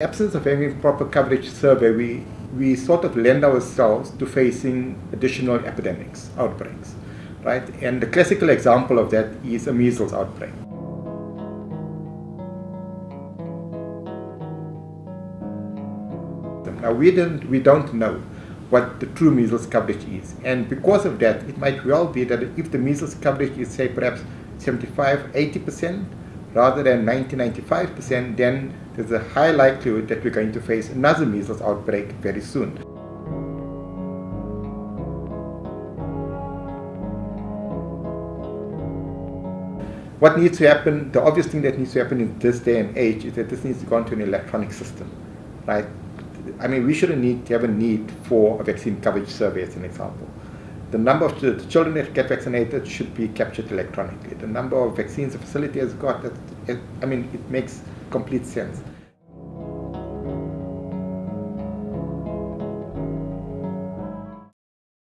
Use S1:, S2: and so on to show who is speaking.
S1: absence of any proper coverage survey, we, we sort of lend ourselves to facing additional epidemics, outbreaks, right? And the classical example of that is a measles outbreak. Now we don't, we don't know what the true measles coverage is. And because of that, it might well be that if the measles coverage is say perhaps 75, 80%, rather than 90, 95%, then there's a high likelihood that we're going to face another measles outbreak very soon. What needs to happen, the obvious thing that needs to happen in this day and age is that this needs to go into an electronic system, right? I mean, we shouldn't need to have a need for a vaccine coverage survey as an example. The number of the children that get vaccinated should be captured electronically. The number of vaccines the facility has got, I mean, it makes complete sense.